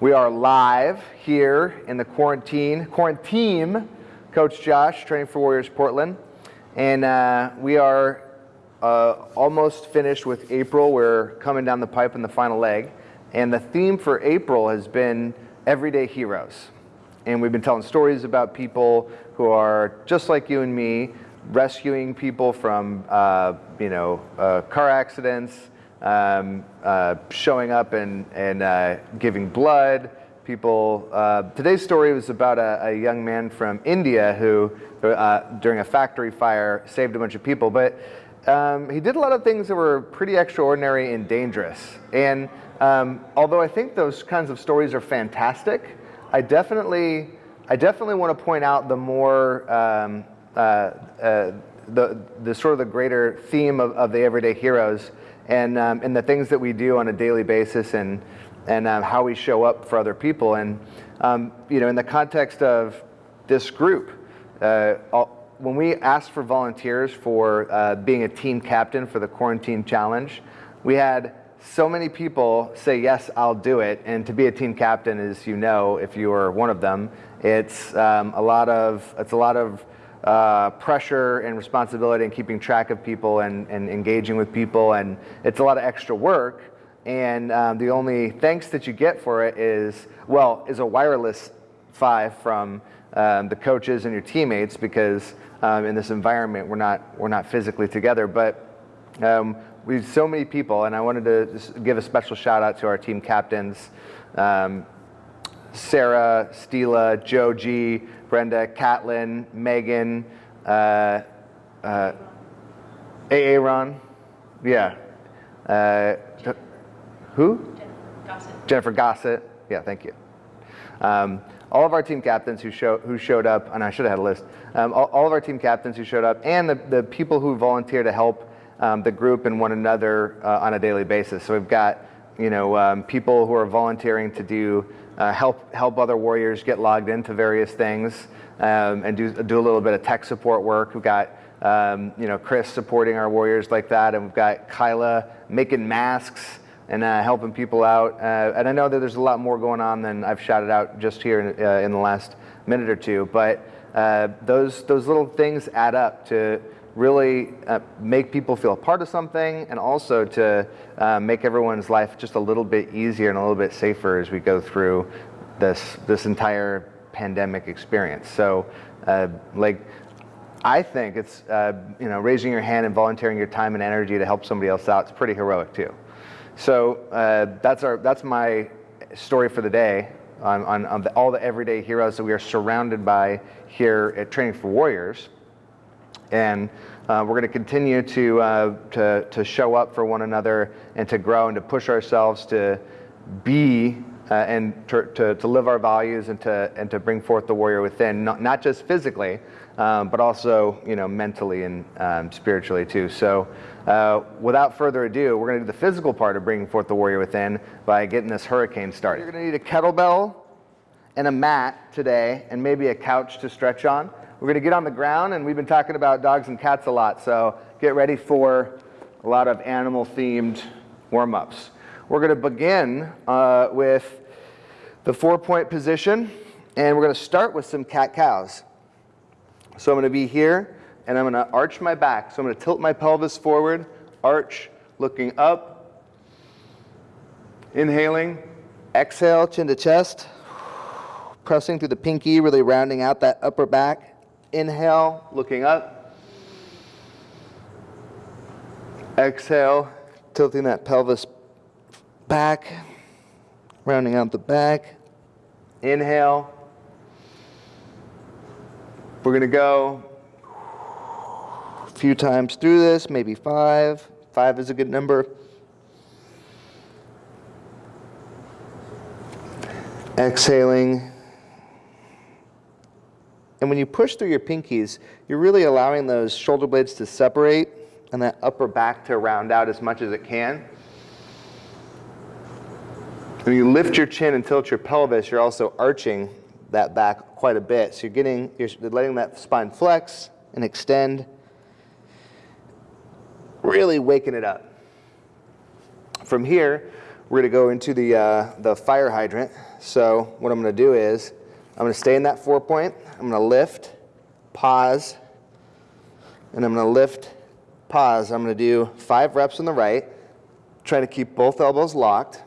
We are live here in the quarantine, quarantine, Coach Josh, Training for Warriors Portland. And uh, we are uh, almost finished with April. We're coming down the pipe in the final leg. And the theme for April has been everyday heroes. And we've been telling stories about people who are just like you and me, rescuing people from, uh, you know, uh, car accidents, um, uh, showing up and, and uh, giving blood. People, uh, today's story was about a, a, young man from India who, uh, during a factory fire, saved a bunch of people. But um, he did a lot of things that were pretty extraordinary and dangerous. And um, although I think those kinds of stories are fantastic, I definitely, I definitely want to point out the more, um, uh, uh, the, the sort of the greater theme of, of the everyday heroes and, um, and the things that we do on a daily basis and, and um, how we show up for other people. And um, you know, in the context of this group, uh, when we asked for volunteers for uh, being a team captain for the quarantine challenge, we had so many people say, yes, I'll do it. And to be a team captain, as you know, if you are one of them, it's um, a lot of, it's a lot of uh, pressure and responsibility and keeping track of people and, and engaging with people. And it's a lot of extra work. And um, the only thanks that you get for it is, well, is a wireless five from um, the coaches and your teammates because um, in this environment we're not, we're not physically together. But um, we so many people, and I wanted to give a special shout out to our team captains. Sarah, Stila, Joe G, Brenda, Catlin, Megan, uh, uh, Aaron, yeah. Uh, who? Gossett. Jennifer Gossett. Yeah, thank you. Um, all of our team captains who, show, who showed up, and I should have had a list, um, all, all, of our team captains who showed up, and the, the people who volunteer to help um, the group and one another uh, on a daily basis. So we've got you know, um, people who are volunteering to do uh, help help other warriors get logged into various things um, and do do a little bit of tech support work. We've got um, you know Chris supporting our warriors like that, and we've got Kyla making masks and uh, helping people out. Uh, and I know that there's a lot more going on than I've shouted out just here in, uh, in the last minute or two, but uh, those those little things add up to really uh, make people feel a part of something and also to uh, make everyone's life just a little bit easier and a little bit safer as we go through this, this entire pandemic experience. So uh, like, I think it's, uh, you know, raising your hand and volunteering your time and energy to help somebody else out, it's pretty heroic too. So uh, that's, our, that's my story for the day on, on, on the, all the everyday heroes that we are surrounded by here at Training for Warriors. And uh, we're going to continue to, uh, to, to show up for one another and to grow and to push ourselves to be uh, and to, to, to, live our values and to, and to bring forth the warrior within, not, not just physically, um, but also you know, mentally and um, spiritually too. So uh, without further ado, we're going to do the physical part of bringing forth the warrior within by getting this hurricane started. You're going to need a kettlebell and a mat today and maybe a couch to stretch on. We're going to get on the ground, and we've been talking about dogs and cats a lot, so get ready for a lot of animal-themed warm-ups. We're going to begin uh, with the four-point position, and we're going to start with some cat-cows. So I'm going to be here, and I'm going to arch my back. So I'm going to tilt my pelvis forward, arch, looking up, inhaling, exhale, chin to chest, pressing through the pinky, really rounding out that upper back. Inhale, looking up. Exhale, tilting that pelvis back, rounding out the back. Inhale. We're going to go a few times through this, maybe five. Five is a good number. Exhaling. And when you push through your pinkies, you're really allowing those shoulder blades to separate and that upper back to round out as much as it can. When you lift your chin and tilt your pelvis, you're also arching that back quite a bit. So you're getting, you're letting that spine flex and extend, really waking it up. From here, we're gonna go into the, uh, the fire hydrant. So what I'm gonna do is, I'm gonna stay in that four point, I'm gonna lift, pause, and I'm gonna lift, pause. I'm gonna do five reps on the right, try to keep both elbows locked.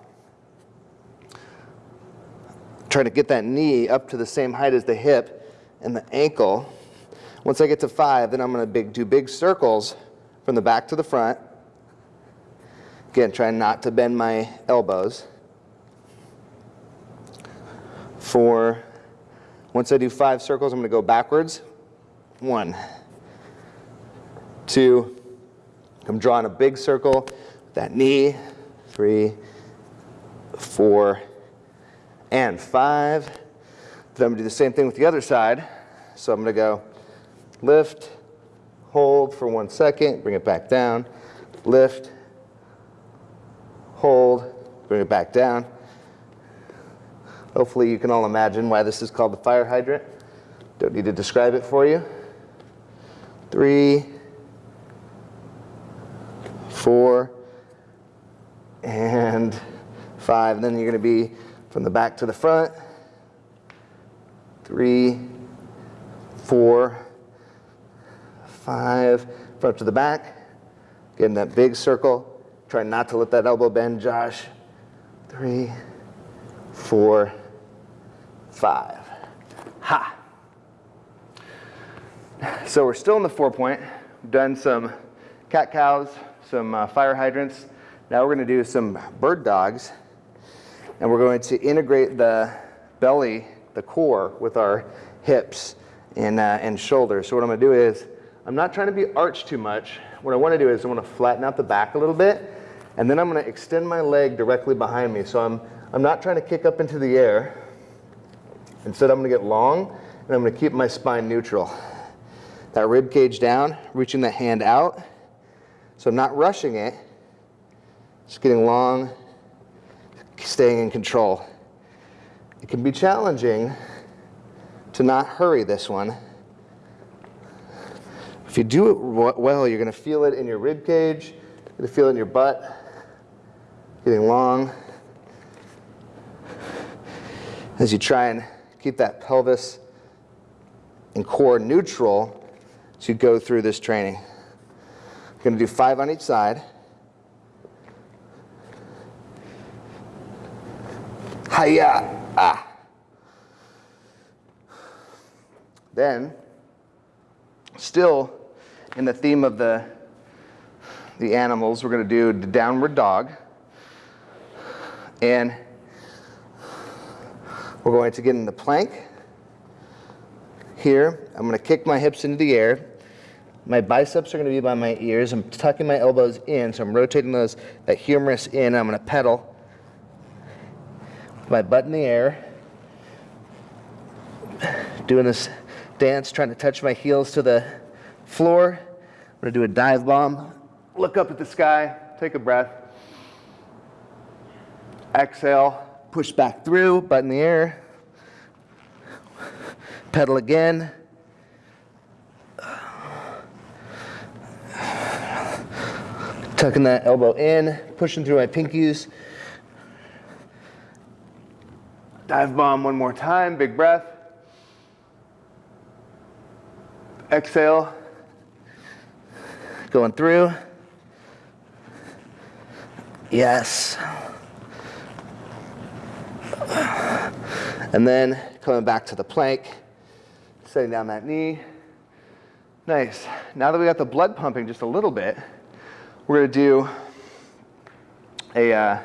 Try to get that knee up to the same height as the hip and the ankle. Once I get to five, then I'm gonna big, do big circles from the back to the front. Again, trying not to bend my elbows. Four. Once I do five circles, I'm going to go backwards. One, two. I'm drawing a big circle. With that knee. Three, four, and five. Then I'm to do the same thing with the other side. So I'm to go lift, hold for one second, bring it back down, lift, hold, bring it back down. Hopefully you can all imagine why this is called the fire hydrant. Don't need to describe it for you. Three, four, and five. And then you're going to be from the back to the front. Three, four, five, front to the back. Getting that big circle. Try not to let that elbow bend, Josh. Three, four, five. Ha! So we're still in the four point. We've done some cat cows, some uh, fire hydrants. Now we're going to do some bird dogs. And we're going to integrate the belly, the core, with our hips and, uh, and shoulders. So what I'm going to do is, I'm not trying to be arched too much. What I want to do is I want to flatten out the back a little bit and then I'm going to extend my leg directly behind me. So I'm, I'm not trying to kick up into the air. Instead, I'm going to get long, and I'm going to keep my spine neutral. That rib cage down, reaching the hand out. So I'm not rushing it. Just getting long, staying in control. It can be challenging to not hurry this one. If you do it well, you're going to feel it in your rib cage, you're to feel it in your butt, getting long. As you try and keep that pelvis and core neutral you go through this training. You're going to do five on each side. Hiya! Ah. Then, still in the theme of the, the animals, we're going to do the downward dog. And we're going to get in the plank. Here, I'm going to kick my hips into the air. My biceps are going to be by my ears. I'm tucking my elbows in, so I'm rotating those, that humerus in. I'm going to pedal. My butt in the air. Doing this dance, trying to touch my heels to the floor. I'm going to do a dive bomb. Look up at the sky, take a breath. Exhale, push back through, butt in the air. Pedal again. Tucking that elbow in, pushing through my pinkies. Dive bomb one more time, big breath. Exhale, going through. Yes. And then coming back to the plank, setting down that knee. Nice. Now that we got the blood pumping just a little bit, we're going to do a, uh,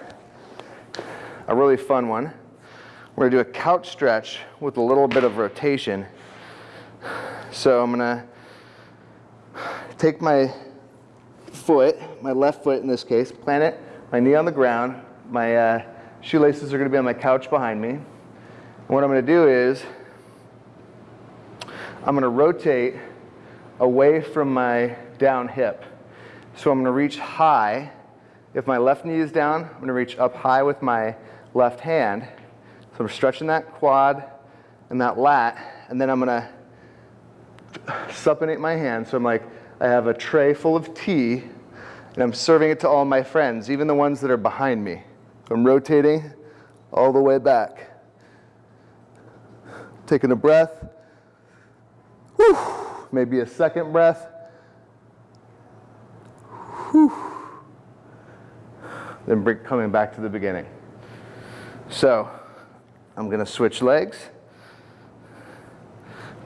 a really fun one. We're going to do a couch stretch with a little bit of rotation. So I'm going to take my foot, my left foot in this case, plant it, my knee on the ground, my uh, shoelaces are going to be on my couch behind me. What I'm going to do is I'm going to rotate away from my down hip. So I'm going to reach high. If my left knee is down, I'm going to reach up high with my left hand. So I'm stretching that quad and that lat, and then I'm going to supinate my hand. So I'm like, I have a tray full of tea, and I'm serving it to all my friends, even the ones that are behind me. I'm rotating all the way back. Taking a breath. Whew. Maybe a second breath. Whew. Then bring, coming back to the beginning. So I'm going to switch legs.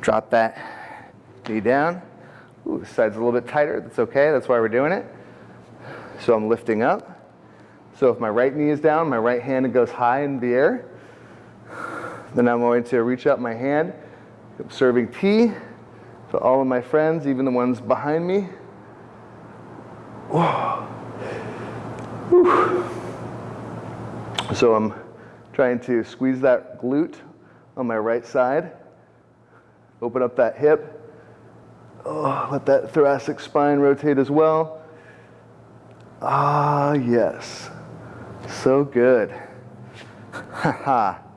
Drop that knee down. Ooh, the side's a little bit tighter. That's okay. That's why we're doing it. So I'm lifting up. So if my right knee is down, my right hand goes high in the air. Then I'm going to reach out my hand, serving tea to all of my friends, even the ones behind me. So I'm trying to squeeze that glute on my right side, open up that hip, oh, let that thoracic spine rotate as well. Ah, yes. So good.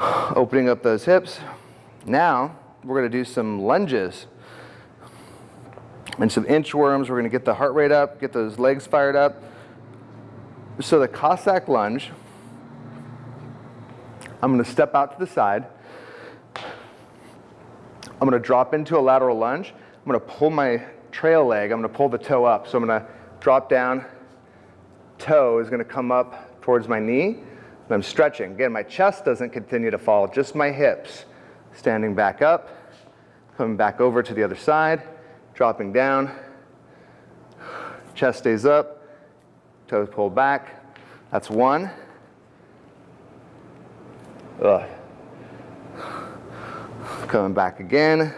Opening up those hips. Now, we're going to do some lunges and some inchworms. We're going to get the heart rate up, get those legs fired up. So the Cossack lunge, I'm going to step out to the side. I'm going to drop into a lateral lunge. I'm going to pull my trail leg. I'm going to pull the toe up. So I'm going to drop down. Toe is going to come up towards my knee. I'm stretching. Again, my chest doesn't continue to fall, just my hips. Standing back up, coming back over to the other side, dropping down. Chest stays up, toes pulled back. That's one. Ugh. Coming back again.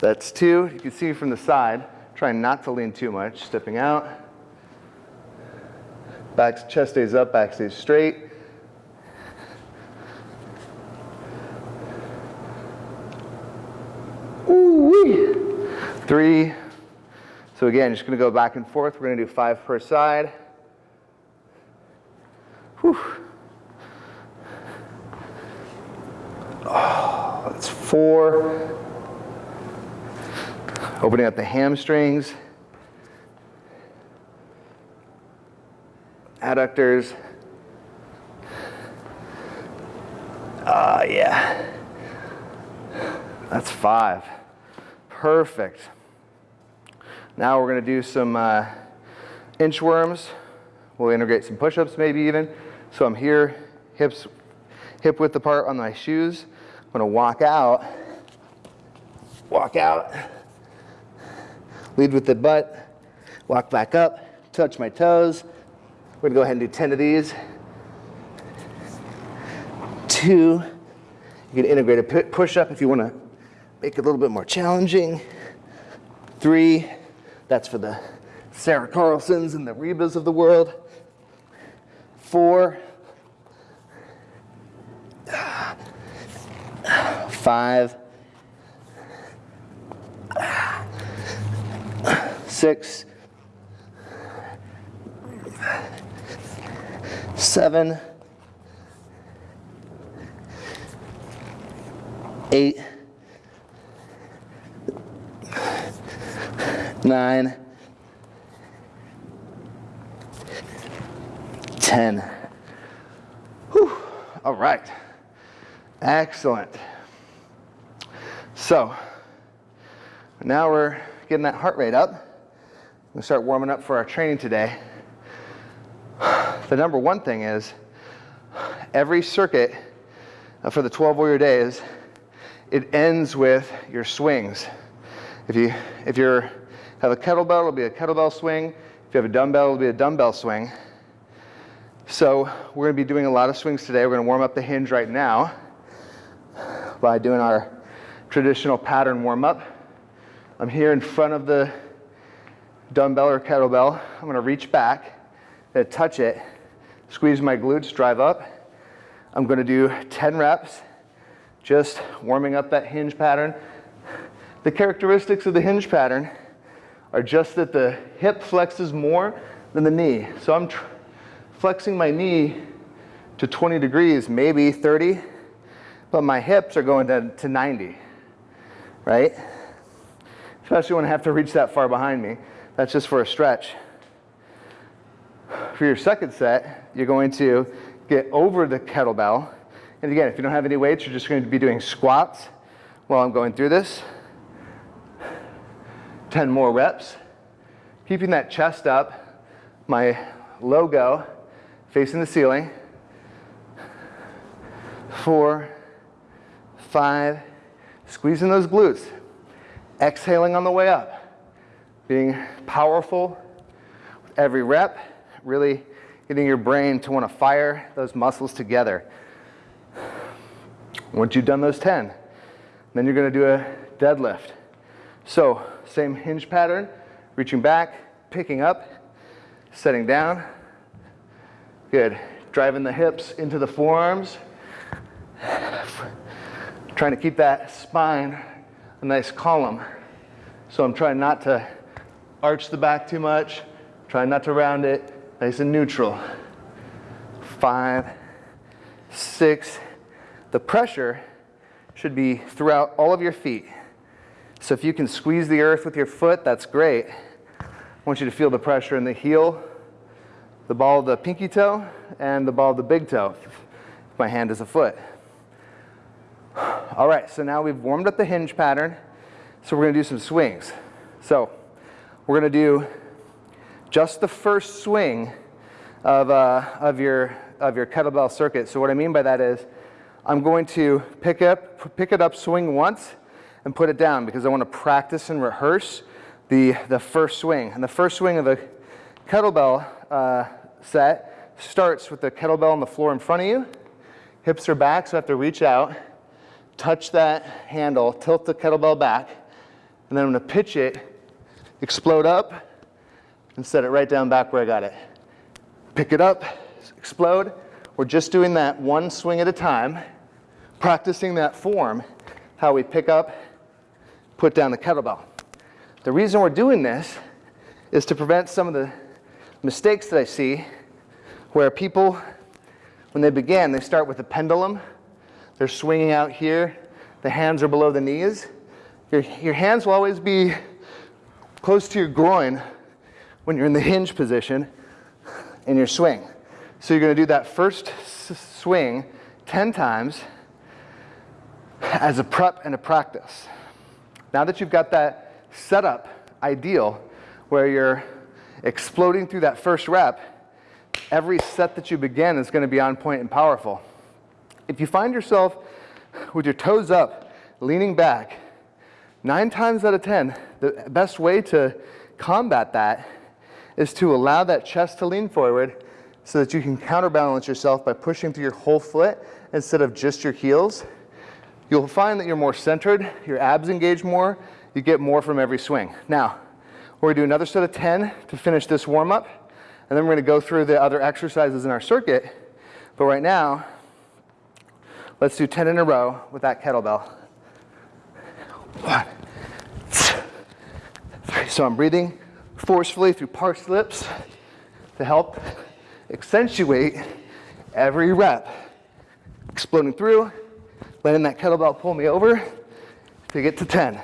That's two. You can see from the side, trying not to lean too much, stepping out. Back, chest stays up, back stays straight. Three. So again, just gonna go back and forth. We're gonna do five per side. Whew. Oh, that's four. Opening up the hamstrings. Adductors. Ah, uh, yeah. That's five. Perfect. Now we're going to do some uh, inchworms. We'll integrate some push-ups maybe even. So I'm here, hips, hip width apart on my shoes. I'm going to walk out, walk out, lead with the butt, walk back up, touch my toes. We're going to go ahead and do 10 of these. Two. You can integrate a push-up if you want to make it a little bit more challenging. Three. That's for the Sarah Carlsons and the Rebas of the world. Four. Five. Six. Seven. Eight. Nine, 10. Whew. All right. Excellent. So now we're getting that heart rate up. We'll start warming up for our training today. The number one thing is every circuit uh, for the 12 warrior days, it ends with your swings. If you if you're have a kettlebell, it'll be a kettlebell swing. If you have a dumbbell, it'll be a dumbbell swing. So we're going to be doing a lot of swings today. We're going to warm up the hinge right now by doing our traditional pattern warm up. I'm here in front of the dumbbell or kettlebell. I'm going to reach back, touch it, squeeze my glutes, drive up. I'm going to do 10 reps, just warming up that hinge pattern. The characteristics of the hinge pattern are just that the hip flexes more than the knee. So I'm flexing my knee to 20 degrees, maybe 30, but my hips are going to, to 90, right? Especially when I have to reach that far behind me. That's just for a stretch. For your second set, you're going to get over the kettlebell. And again, if you don't have any weights, you're just going to be doing squats while I'm going through this. 10 more reps. Keeping that chest up, my logo facing the ceiling. Four, five, squeezing those glutes. Exhaling on the way up. Being powerful with every rep, really getting your brain to want to fire those muscles together. Once you've done those 10, then you're going to do a deadlift. So, same hinge pattern, reaching back, picking up, setting down. Good. Driving the hips into the forearms. Trying to keep that spine a nice column. So I'm trying not to arch the back too much, trying not to round it, nice and neutral. Five, six. The pressure should be throughout all of your feet. So if you can squeeze the earth with your foot, that's great. I want you to feel the pressure in the heel, the ball of the pinky toe, and the ball of the big toe. My hand is a foot. All right, so now we've warmed up the hinge pattern. So we're gonna do some swings. So we're gonna do just the first swing of, uh, of, your, of your kettlebell circuit. So what I mean by that is I'm going to pick, up, pick it up, swing once, and put it down because I want to practice and rehearse the, the first swing. And the first swing of the kettlebell uh, set starts with the kettlebell on the floor in front of you. Hips are back, so I have to reach out, touch that handle, tilt the kettlebell back, and then I'm going to pitch it, explode up, and set it right down back where I got it. Pick it up, explode. We're just doing that one swing at a time, practicing that form, how we pick up, put down the kettlebell. The reason we're doing this is to prevent some of the mistakes that I see where people, when they begin, they start with a pendulum. They're swinging out here. The hands are below the knees. Your, your hands will always be close to your groin when you're in the hinge position in your swing. So you're going to do that first swing 10 times as a prep and a practice. Now that you've got that setup ideal where you're exploding through that first rep, every set that you begin is going to be on point and powerful. If you find yourself with your toes up, leaning back, nine times out of 10, the best way to combat that is to allow that chest to lean forward so that you can counterbalance yourself by pushing through your whole foot instead of just your heels. You'll find that you're more centered, your abs engage more, you get more from every swing. Now, we're gonna do another set of 10 to finish this warm up, and then we're gonna go through the other exercises in our circuit. But right now, let's do 10 in a row with that kettlebell. One, two, three. So I'm breathing forcefully through parsed lips to help accentuate every rep. Exploding through, letting that kettlebell pull me over to get to 10.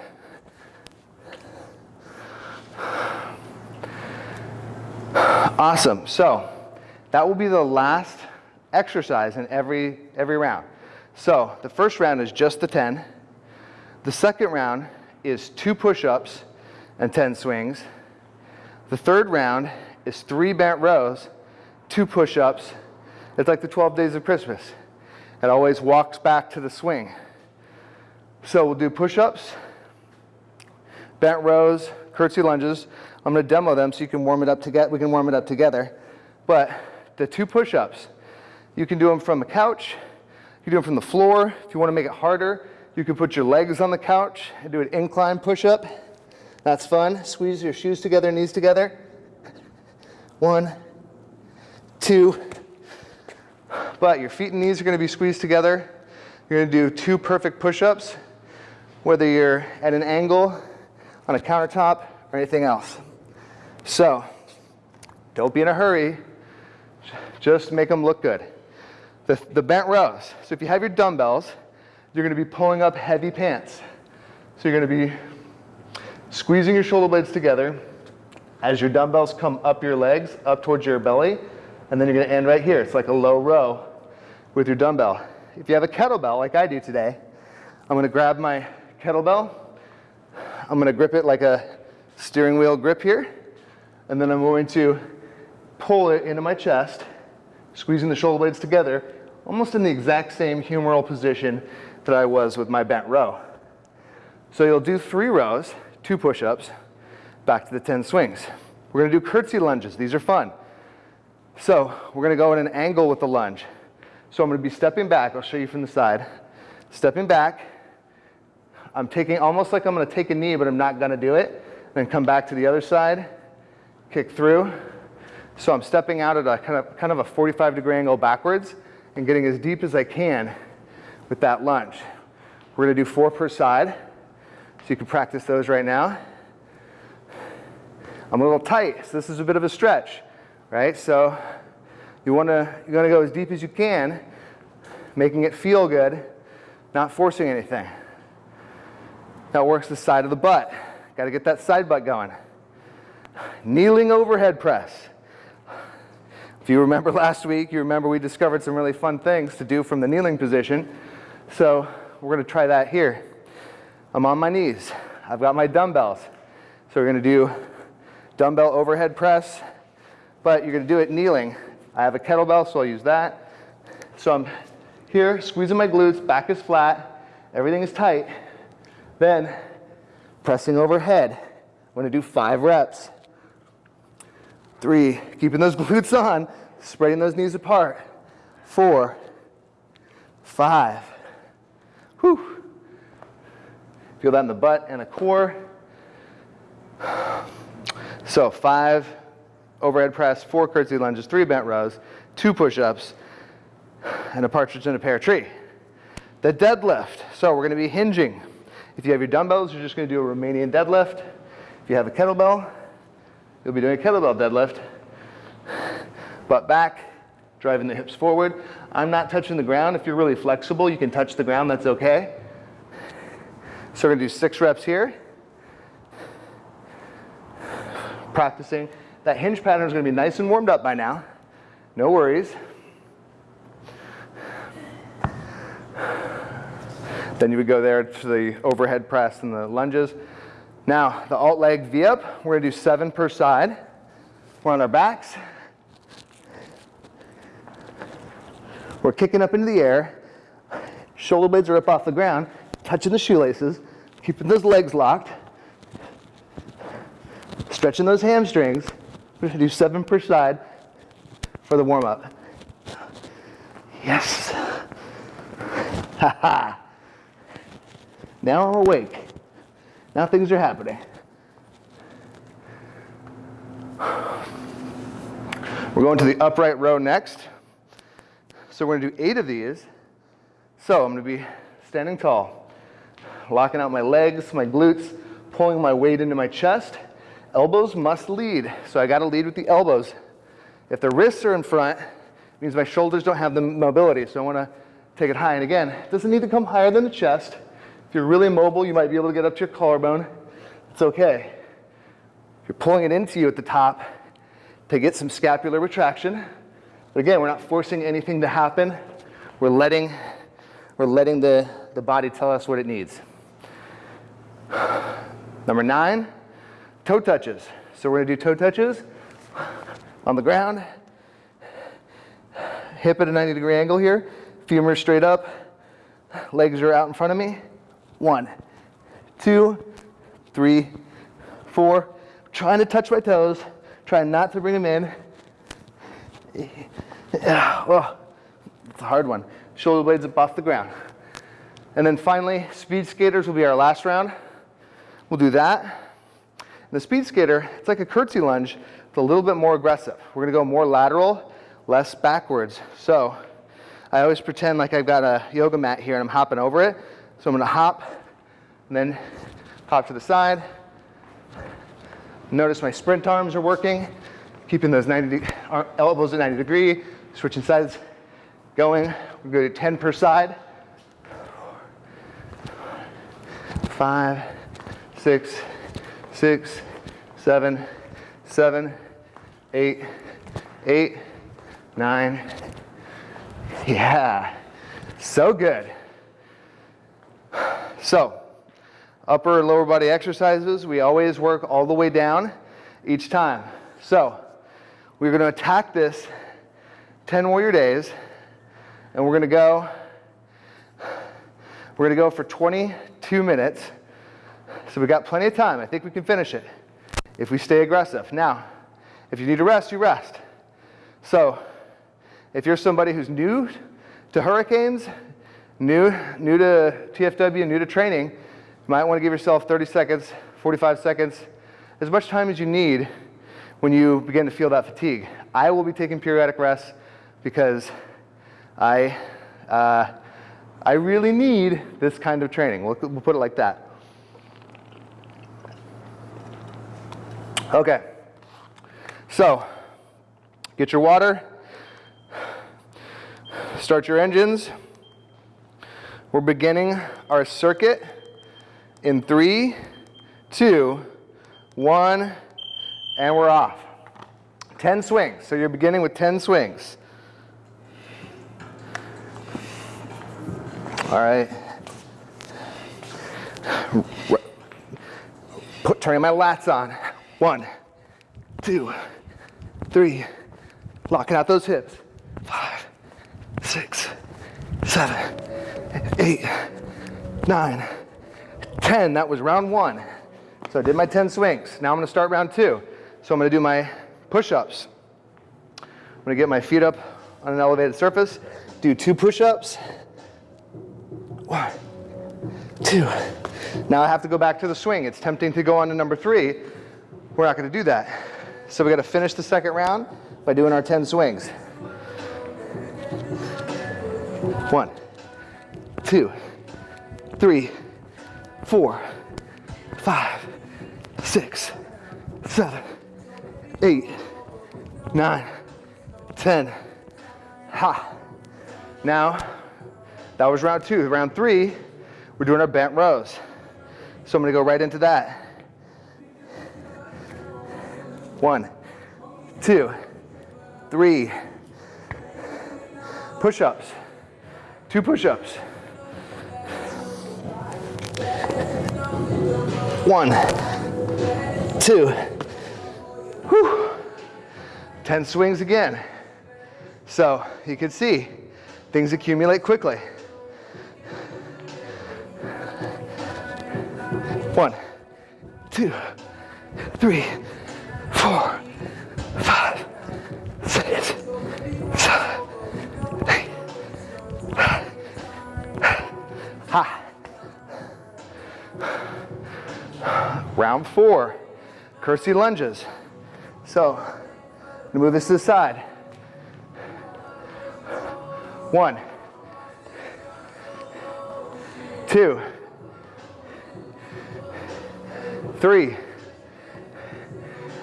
Awesome. So that will be the last exercise in every, every round. So the first round is just the 10. The second round is two push-ups and 10 swings. The third round is three bent rows, two push-ups. It's like the 12 days of Christmas. It always walks back to the swing. So we'll do push-ups, bent rows, curtsy lunges. I'm to demo them so you can warm it up together. We can warm it up together. But the two push-ups, you can do them from the couch. You can do them from the floor. If you want to make it harder, you can put your legs on the couch and do an incline push-up. That's fun. Squeeze your shoes together, knees together. One, two, but your feet and knees are going to be squeezed together. You're going to do two perfect push-ups, whether you're at an angle, on a countertop, or anything else. So, don't be in a hurry. Just make them look good. The, the bent rows. So if you have your dumbbells, you're going to be pulling up heavy pants. So you're going to be squeezing your shoulder blades together, as your dumbbells come up your legs, up towards your belly, and then you're gonna end right here. It's like a low row with your dumbbell. If you have a kettlebell like I do today, I'm gonna grab my kettlebell, I'm gonna grip it like a steering wheel grip here, and then I'm going to pull it into my chest, squeezing the shoulder blades together, almost in the exact same humeral position that I was with my bent row. So you'll do three rows, two push-ups, back to the 10 swings. We're gonna do curtsy lunges. These are fun. So we're gonna go in an angle with the lunge. So I'm gonna be stepping back. I'll show you from the side. Stepping back. I'm taking, almost like I'm gonna take a knee, but I'm not gonna do it. Then come back to the other side, kick through. So I'm stepping out at a kind of, kind of a 45 degree angle backwards and getting as deep as I can with that lunge. We're gonna do four per side. So you can practice those right now. I'm a little tight, so this is a bit of a stretch, right? So you wanna, you wanna go as deep as you can, making it feel good, not forcing anything. That works the side of the butt. Gotta get that side butt going. Kneeling overhead press. If you remember last week, you remember we discovered some really fun things to do from the kneeling position. So we're gonna try that here. I'm on my knees. I've got my dumbbells. So we're gonna do dumbbell overhead press, but you're gonna do it kneeling. I have a kettlebell, so I'll use that. So I'm here, squeezing my glutes, back is flat, everything is tight. Then pressing overhead. I'm gonna do five reps. Three, keeping those glutes on, spreading those knees apart. Four, five, whew. Feel that in the butt and the core. So five overhead press, four curtsy lunges, three bent rows, two push-ups, and a partridge in a pear tree. The deadlift. So we're going to be hinging. If you have your dumbbells, you're just going to do a Romanian deadlift. If you have a kettlebell, you'll be doing a kettlebell deadlift. Butt back, driving the hips forward. I'm not touching the ground. If you're really flexible, you can touch the ground. That's okay. So we're going to do six reps here. practicing. That hinge pattern is going to be nice and warmed up by now. No worries. Then you would go there to the overhead press and the lunges. Now, the alt leg V-up, we're going to do seven per side. We're on our backs. We're kicking up into the air. Shoulder blades are up off the ground, touching the shoelaces, keeping those legs locked. Stretching those hamstrings. We're gonna do seven per side for the warm up. Yes. Ha ha. Now I'm awake. Now things are happening. We're going to the upright row next. So we're gonna do eight of these. So I'm gonna be standing tall, locking out my legs, my glutes, pulling my weight into my chest, Elbows must lead, so I gotta lead with the elbows. If the wrists are in front, means my shoulders don't have the mobility, so I wanna take it high. And again, it doesn't need to come higher than the chest. If you're really mobile, you might be able to get up to your collarbone. It's okay. If you're pulling it into you at the top to get some scapular retraction. But again, we're not forcing anything to happen. We're letting, we're letting the, the body tell us what it needs. Number nine, toe touches. So we're gonna do toe touches on the ground, hip at a 90 degree angle here, femur straight up, legs are out in front of me. One, two, three, four. Trying to touch my toes, trying not to bring them in. Oh, it's a hard one. Shoulder blades up off the ground. And then finally, speed skaters will be our last round. We'll do that. The speed skater, it's like a curtsy lunge, it's a little bit more aggressive. We're gonna go more lateral, less backwards. So I always pretend like I've got a yoga mat here and I'm hopping over it. So I'm gonna hop and then hop to the side. Notice my sprint arms are working, keeping those 90 elbows at 90 degree, switching sides, going. We're go to 10 per side. Five, six, six, seven, seven, eight, eight, nine. Yeah, so good. So, upper and lower body exercises, we always work all the way down each time. So, we're going to attack this 10 warrior days, and we're going to go. We're going to go for 22 minutes. So we got plenty of time. I think we can finish it if we stay aggressive. Now, if you need to rest, you rest. So, if you're somebody who's new to hurricanes, new, new to TFW, new to training, you might want to give yourself 30 seconds, 45 seconds, as much time as you need when you begin to feel that fatigue. I will be taking periodic rests because I, uh, I really need this kind of training. We'll, we'll put it like that. Okay. So, get your water, start your engines. We're beginning our circuit in three, two, one, and we're off. 10 swings. So you're beginning with 10 swings. All right. Put, turning my lats on. One, two, three. Locking out those hips. Five, six, seven, eight, nine, ten. That was round one. So I did my 10 swings. Now I'm gonna start round two. So I'm gonna do my push-ups. I'm gonna get my feet up on an elevated surface, do two push-ups. One, two. Now I have to go back to the swing. It's tempting to go on to number three. We're not gonna do that. So we gotta finish the second round by doing our 10 swings. One, two, three, four, five, six, seven, eight, nine, ten. Ha. Now, that was round two. Round three, we're doing our bent rows. So I'm gonna go right into that. One, two, three. Push-ups. Two push-ups. One, two, whew. 10 swings again. So you can see things accumulate quickly. One, two, three, Round four, curtsy lunges. So, I'm gonna move this to the side. One, two, three,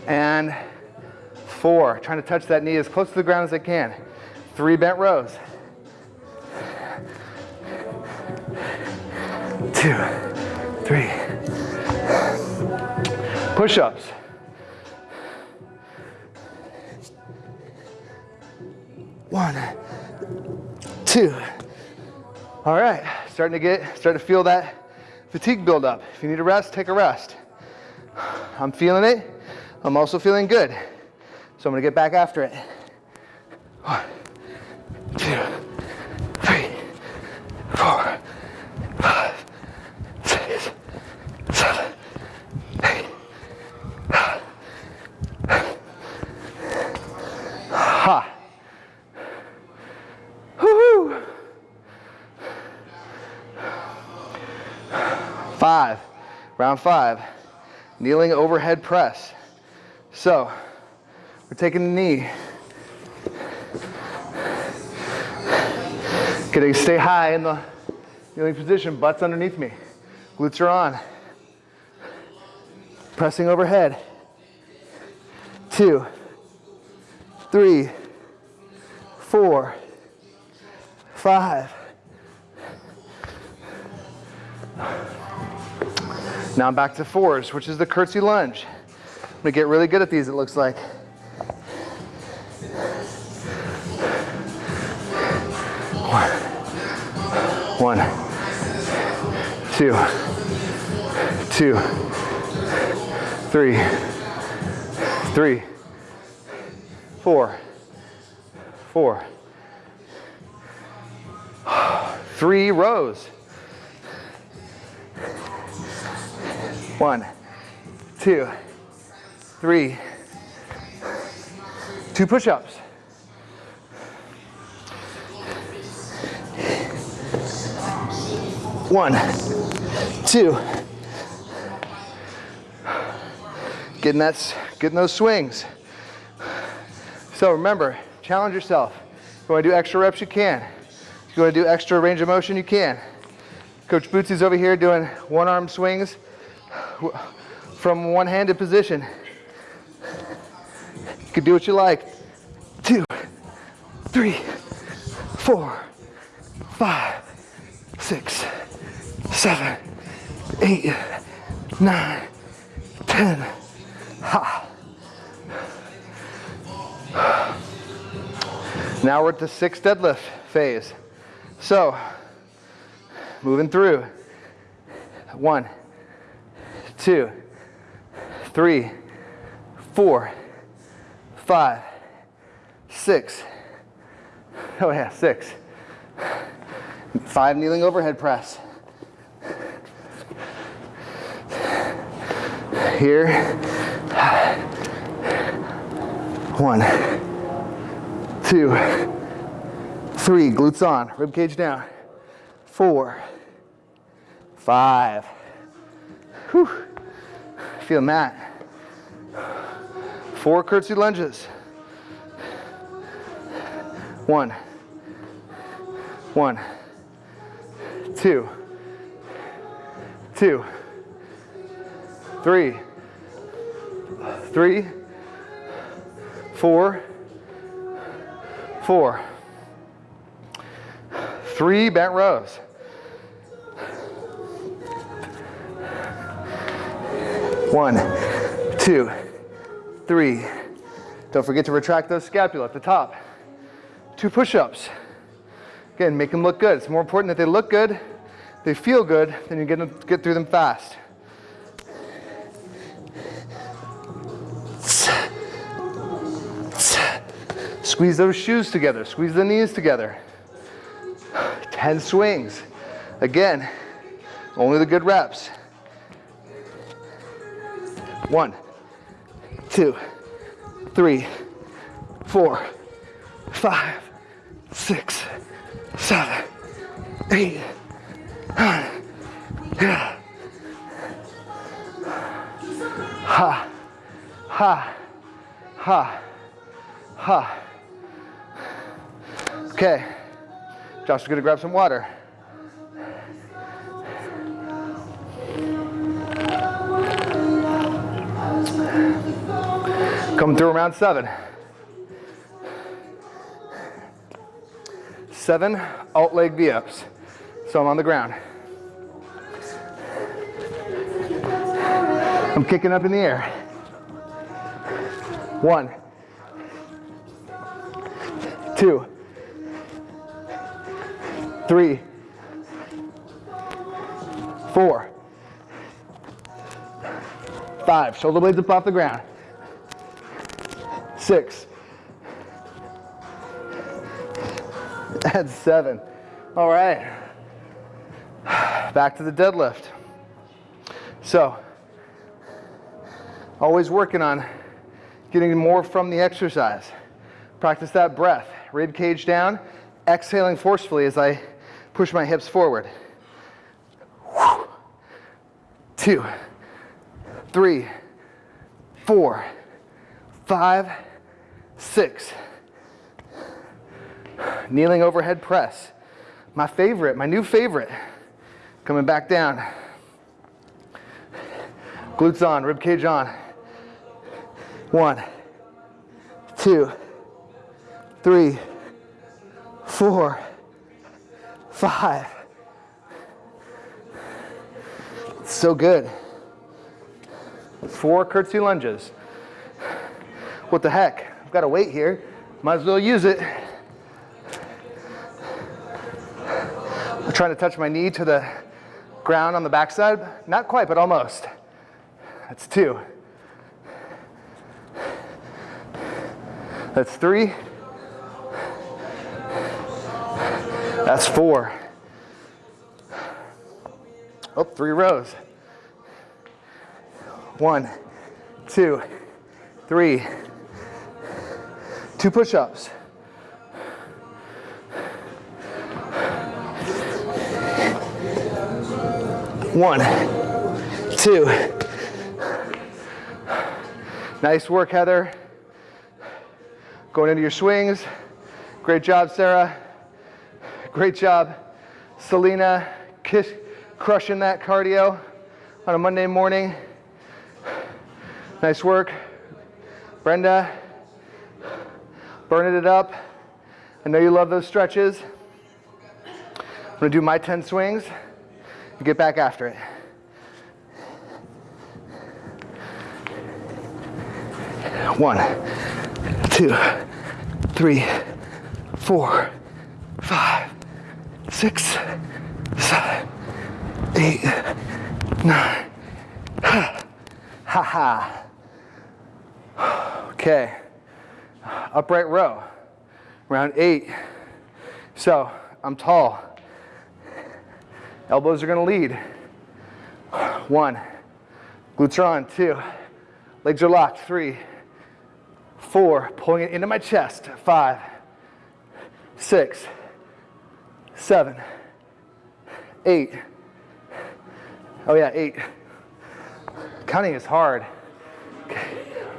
and four. Trying to touch that knee as close to the ground as I can. Three bent rows. Two, three. Push-ups. One, two. All right, starting to get, starting to feel that fatigue build up. If you need a rest, take a rest. I'm feeling it. I'm also feeling good. So I'm gonna get back after it. One, two, three, four, five, six, seven, eight. Ha. Woo-hoo. Five, five, kneeling overhead press. So, we're taking the knee. Gonna stay high in the kneeling position, butt's underneath me. Glutes are on. Pressing overhead. Two, three, four, five. Now I'm back to fours, which is the curtsy lunge. gonna get really good at these, it looks like. One, two, two, three, three, four, four, three rows. One, two, three, two push-ups. One, two. Getting that, getting those swings. So remember, challenge yourself. If you want to do extra reps, you can. If you want to do extra range of motion, you can. Coach Bootsy's over here doing one arm swings from one-handed position. You can do what you like. Two, three, four, five, six, seven, eight, nine, ten. Ha. Now we're at the six deadlift phase. So, moving through. One, two, three, four, five, six. Oh yeah, six. Five kneeling overhead press. Here. One, two, three, glutes on, rib cage down. Four, five. Whew. Feeling that. Four curtsy lunges. One, one, two, two, three, three, four, four, three bent rows. One, two, three. Don't forget to retract those scapula at the top. Two push-ups. Again, make them look good. It's more important that they look good, they feel good, then you get, them, get through them fast. Squeeze those shoes together, squeeze the knees together. 10 swings. Again, only the good reps. One, two, three, four, five, six, seven, eight, nine. Yeah. Ha, ha, ha, ha. Okay, Josh is gonna grab some water. Come through around seven. Seven alt leg V-ups. So I'm on the ground. I'm kicking up in the air. One, two, three, four, five. Shoulder blades up off the ground. Six. That's seven. All right. Back to the deadlift. So, always working on getting more from the exercise. Practice that breath. Rib cage down, exhaling forcefully as I push my hips forward. Two, three, four, five, six. Kneeling overhead press. My favorite, my new favorite. Coming back down. Glutes on, rib cage on. One, two, three, four, five. So good. Four curtsy lunges. What the heck? Got a weight here. Might as well use it. I'm trying to touch my knee to the ground on the backside. Not quite, but almost. That's two. That's three. That's four. Oh, three rows. One, two, three. Two push-ups. One, two. Nice work, Heather. Going into your swings. Great job, Sarah. Great job, Selena. Kiss, crushing that cardio on a Monday morning. Nice work. Brenda, burning it up. I know you love those stretches. I'm gonna do my 10 swings and get back after it. One, two, three, four, five, six, seven, eight, nine. Ha ha. Okay. Upright row. Round eight. So I'm tall. Elbows are to lead. One. Glutes are on. Two. Legs are locked. Three. Four. Pulling it into my chest. Five. Six. Seven. Eight. Oh, yeah, eight. Counting is hard.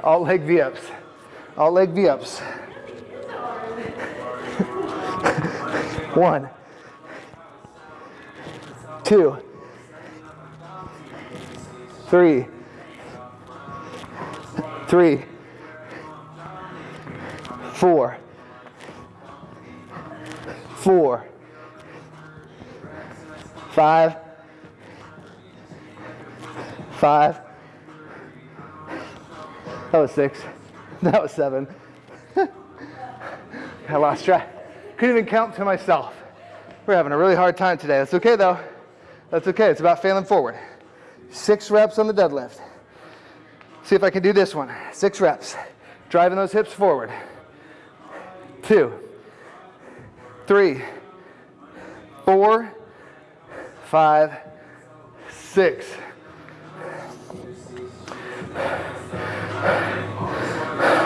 Alt leg V-ups. Alt leg V-ups. One. Two, three, three, four, four, five, five. That was six. That was seven. I lost track. Couldn't even count to myself. We're having a really hard time today. That's okay though. That's okay, it's about failing forward. Six reps on the deadlift. See if I can do this one. Six reps. Driving those hips forward. Two, three, four, five, six.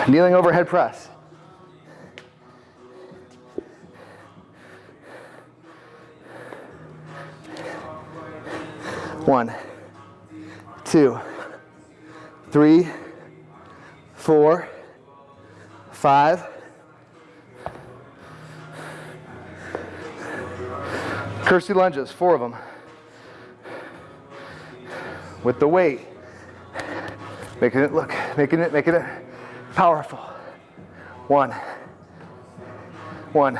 Kneeling overhead press. One, two, three, four, five. Curtsy lunges, four of them. With the weight. Making it look, making it, making it powerful. One, one,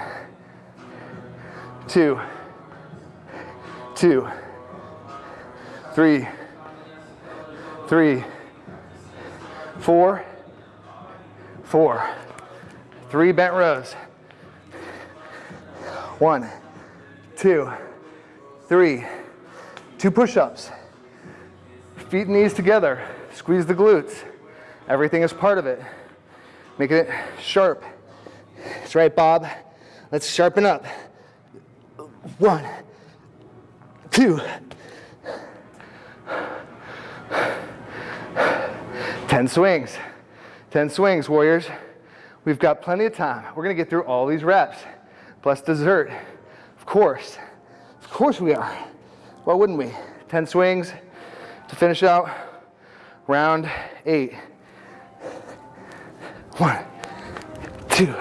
two, two three, three, four, four. Three bent rows. One, two, three. Two push-ups. Feet and knees together. Squeeze the glutes. Everything is part of it. Making it sharp. That's right, Bob. Let's sharpen up. One, two, 10 swings. 10 swings, warriors. We've got plenty of time. We're gonna get through all these reps, plus dessert. Of course, of course we are. Why wouldn't we? 10 swings to finish out round eight. One, two,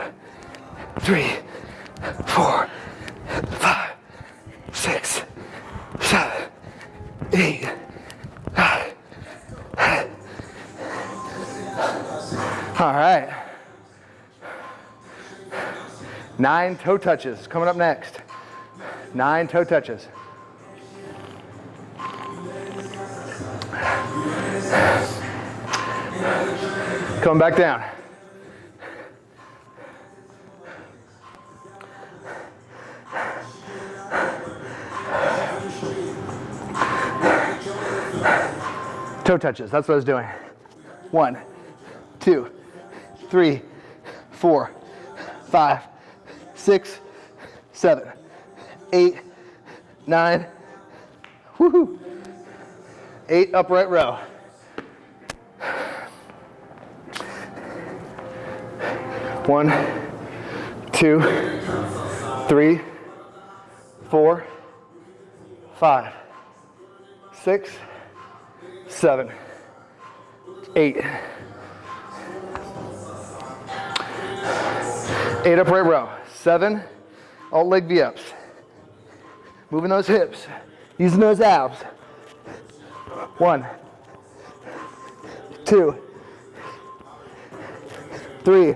three, four, five, six, seven, eight, All right. Nine toe touches coming up next. Nine toe touches. Come back down. Toe touches, that's what I was doing. One, two, three, four, five, six, seven, eight, nine, woohoo, eight upright row. One, two, three, four, five, six, seven, eight. Eight upright row. Seven alt leg V-ups. Moving those hips. Using those abs. One, two, three,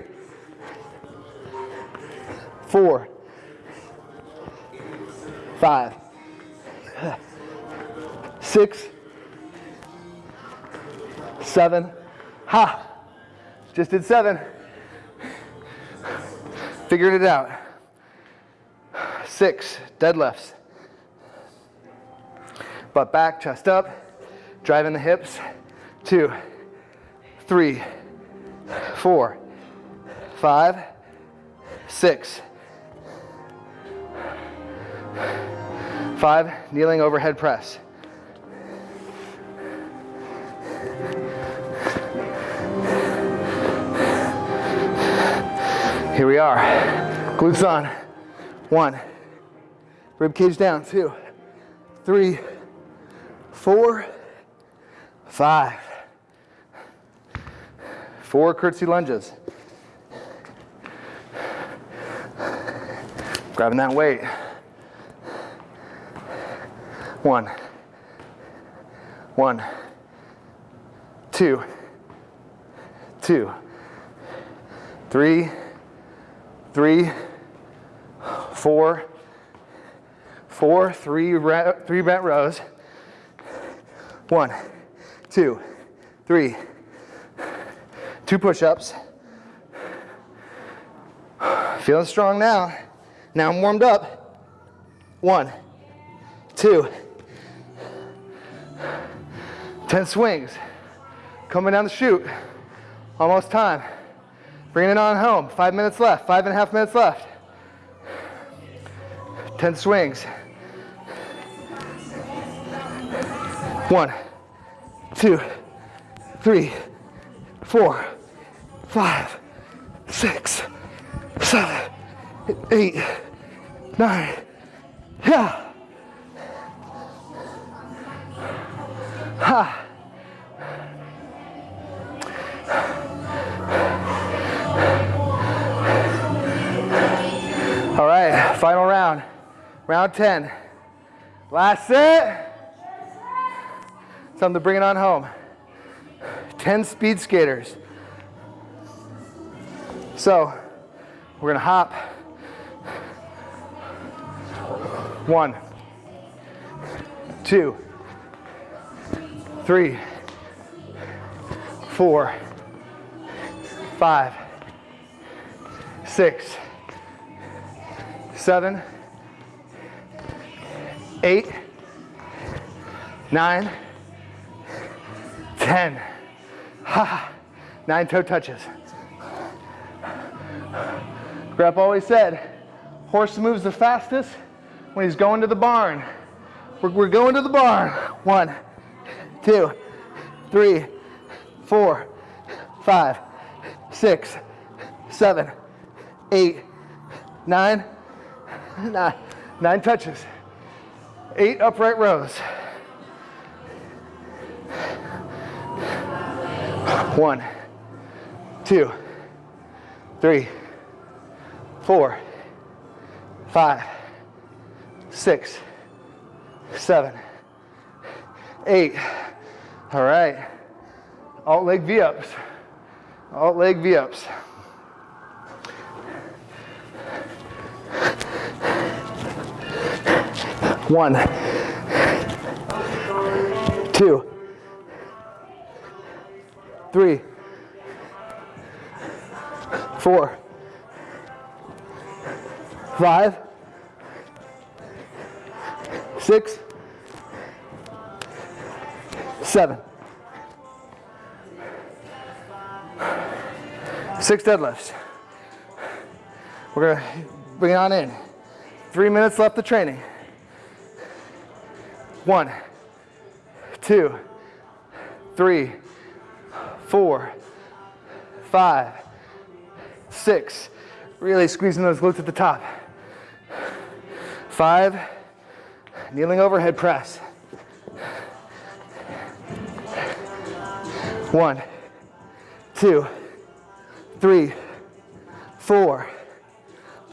four, five, six, seven. Ha! Just did seven. Figured it out. Six deadlifts. Butt back, chest up, driving the hips. Two, three, four, five, six, five, kneeling overhead press. Here we are. Glutes on. One. Rib cage down. Two, three, four, five. Four curtsy lunges. Grabbing that weight. One. One. Two. Two. Three three, four, four, three, three bent rows. One, two, three, two push-ups. Feeling strong now. Now I'm warmed up. One, two, ten swings. Coming down the chute. Almost time. Bringing it on home. Five minutes left. Five and a half minutes left. 10 swings. One, two, three, four, five, six, seven, eight, nine. Yeah. Ha. All right, final round. Round 10. Last set. Time to bring it on home. 10 speed skaters. So, we're gonna hop. One, two, three, four, five, six, seven, eight, nine, ten. Ha! Nine toe touches. Grep always said, horse moves the fastest when he's going to the barn. We're, we're going to the barn. One, two, three, four, five, six, seven, eight, nine, nine, nine touches, eight upright rows. One, two, three, four, five, six, seven, eight. All right. Alt leg V-ups. Alt leg V-ups. One, two, three, four, five, six, seven. Six deadlifts. We're gonna bring it on in. Three minutes left of training. One, two, three, four, five, six. Really squeezing those glutes at the top. Five, kneeling overhead press. One, two, three, four,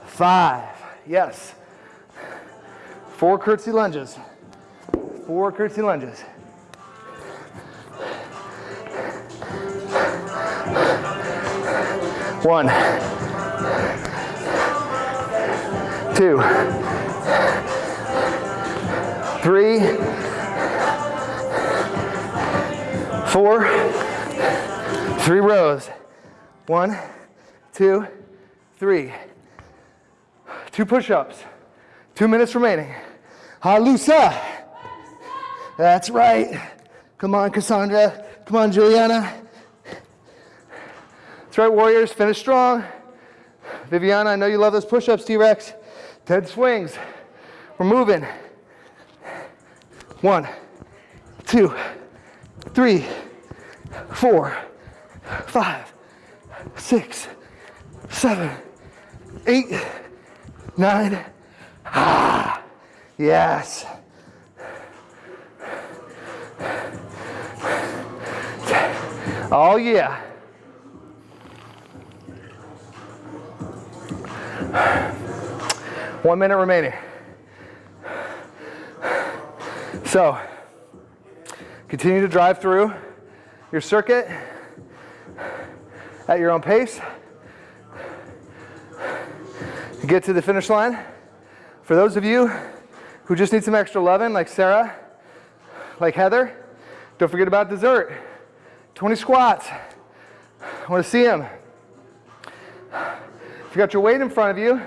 five. Yes. Four curtsy lunges. Four curtsy lunges. One, two, three, four, three rows. One, two, three. Two push-ups. Two minutes remaining. Halusa. That's right. Come on, Cassandra. Come on, Juliana. That's right, Warriors. Finish strong. Viviana, I know you love those push-ups, T-Rex. Dead swings. We're moving. One, two, three, four, five, six, seven, eight, nine. Ah, yes. Oh, yeah. One minute remaining. So, continue to drive through your circuit at your own pace. Get to the finish line. For those of you who just need some extra loving, like Sarah, like Heather, don't forget about dessert. 20 squats. I want to see them. If you got your weight in front of you,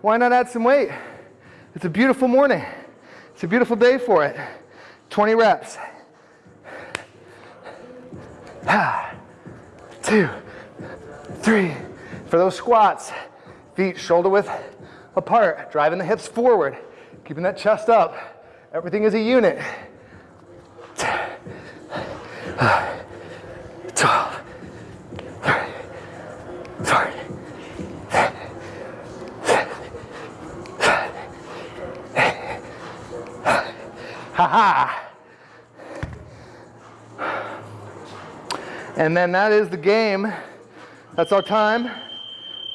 why not add some weight? It's a beautiful morning. It's a beautiful day for it. 20 reps. Two, three. For those squats, feet shoulder width apart, driving the hips forward, keeping that chest up. Everything is a unit. 12, 13, 14, Ha ha. And then that is the game. That's our time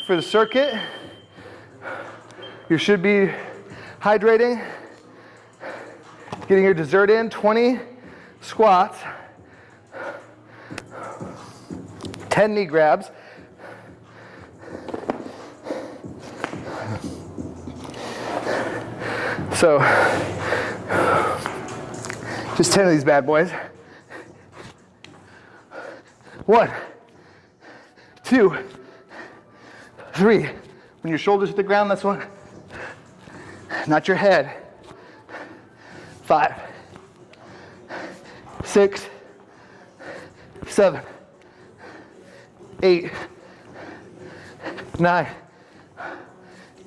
for the circuit. You should be hydrating, getting your dessert in, 20 squats, 10 knee grabs. So, just 10 of these bad boys. One, two, three. When your shoulders hit the ground, that's one. Not your head. Five, six, seven, eight, nine,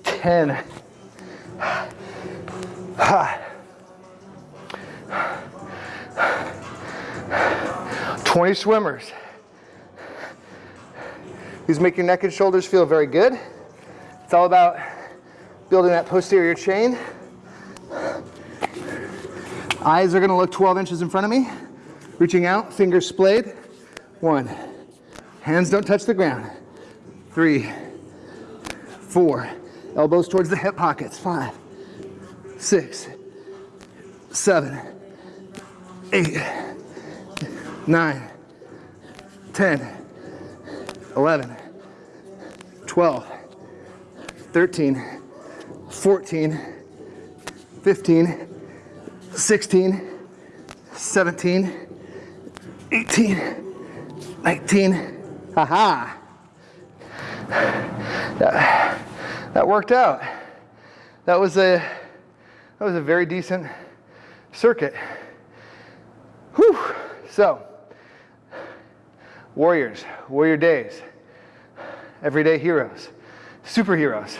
ten. Ha. 20 swimmers. These make your neck and shoulders feel very good. It's all about building that posterior chain. Eyes are gonna look 12 inches in front of me. Reaching out, fingers splayed. One. Hands don't touch the ground. Three, four. Elbows towards the hip pockets. Five, six, seven, eight, nine, 10, 11, 12, 13, 14, 15, 16, 17, 18, 19. Haha. That, that worked out. That was a that was a very decent circuit. Whew. So, warriors, warrior days. everyday heroes, superheroes.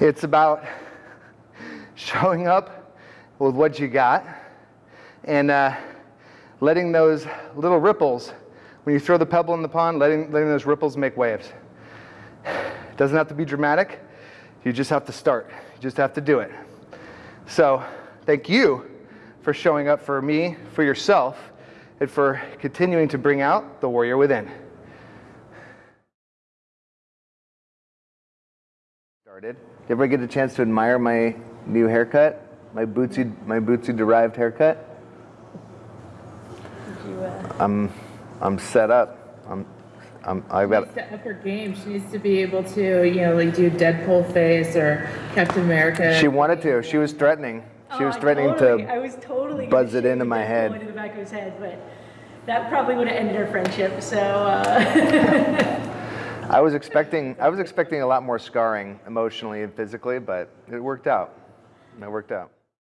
It's about showing up with what you got and uh, letting those little ripples, when you throw the pebble in the pond, letting, letting those ripples make waves. It doesn't have to be dramatic. You just have to start. You just have to do it. So, thank you for showing up for me, for yourself, and for continuing to bring out the warrior within. Started. Did you ever get a chance to admire my new haircut? My Bootsy, my Bootsy derived haircut? Did you, I'm, I'm set up. I'm, I'm, I've got, to up her game. She needs to be able to, you know, like do Deadpool face or Captain America. she wanted to. She was threatening. She Oh, was I threatening totally- to I was totally gonna buzz it into my head. Into the back of his head, but that probably would have ended our friendship. So uh, I was expecting I was expecting a lot more scarring emotionally and physically, but it worked out. It worked out.